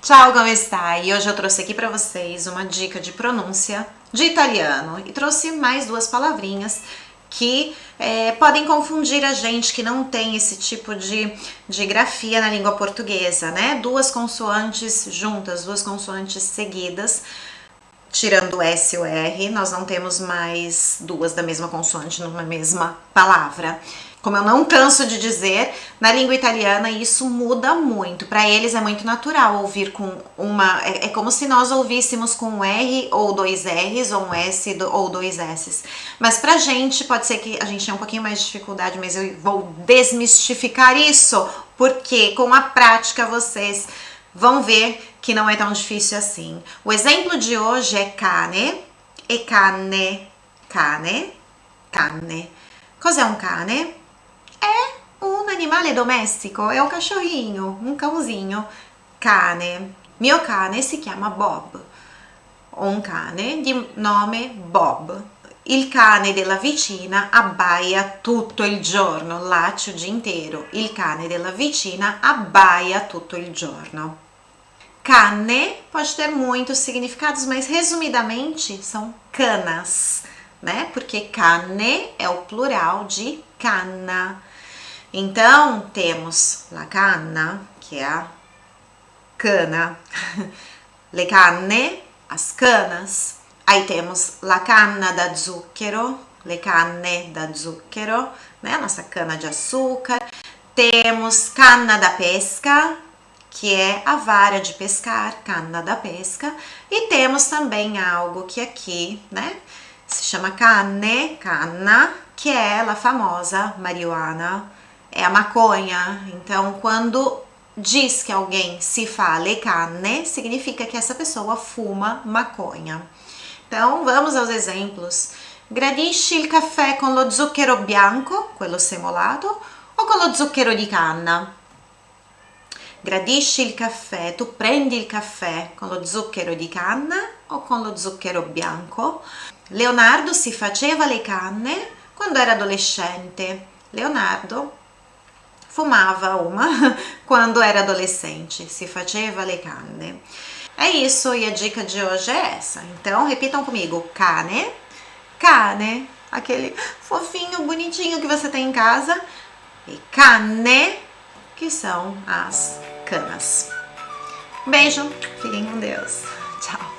Ciao, come stai? Hoje eu trouxe aqui para vocês uma dica de pronúncia de italiano e trouxe mais duas palavrinhas que é, podem confundir a gente que não tem esse tipo de, de grafia na língua portuguesa, né? Duas consoantes juntas, duas consoantes seguidas, tirando S e o R, nós não temos mais duas da mesma consoante numa mesma palavra. Como eu não canso de dizer, na língua italiana isso muda muito. Para eles é muito natural ouvir com uma. É, é, como se nós ouvíssemos com um R ou dois R's, ou um S ou dois S's. Mas pra gente, pode ser que a gente tenha um pouquinho mais de dificuldade, mas eu vou desmistificar isso, porque com a prática vocês vão ver que não é tão difícil assim. O exemplo de hoje é cane e cane. Cane, cane. Cos'è un cane? É um animale domestico, é um cachorrinho, um cãozinho. Cane. Mio cane si chiama Bob. Un cane di nome Bob. Il cane della vicina abbaia tutto il giorno, latte o dia inteiro. Il cane della vicina abbaia tutto il giorno. Cane pode ter muitos significados, mas resumidamente são canas, né? Porque cane é o plural de cana. Então, temos la canna, que é a cana, le canne, as canas. Aí temos la canna da zucchero, le canne da zucchero, né? Nossa cana de açúcar. Temos canna da pesca, que é a vara de pescar, canna da pesca. E temos também algo que aqui, né? Se chama canne, canna, que é ela famosa marihuana é a maconha. Então, quando diz que alguém se fala canne, significa que essa pessoa fuma maconha. Então, vamos aos exemplos. Gradisci il caffè con lo zucchero bianco, quello semolato, o con lo zucchero di canna? Gradisci il caffè, tu prendi il caffè con lo zucchero di canna o con lo zucchero bianco? Leonardo si faceva le canne quando era adolescente. Leonardo fumava uma quando era adolescente, se faceva le canne. É isso, e a dica de hoje é essa. Então, repitam comigo, cane, cane, aquele fofinho, bonitinho que você tem em casa, e canne, que são as canas. Beijo, fiquem com Deus. Tchau.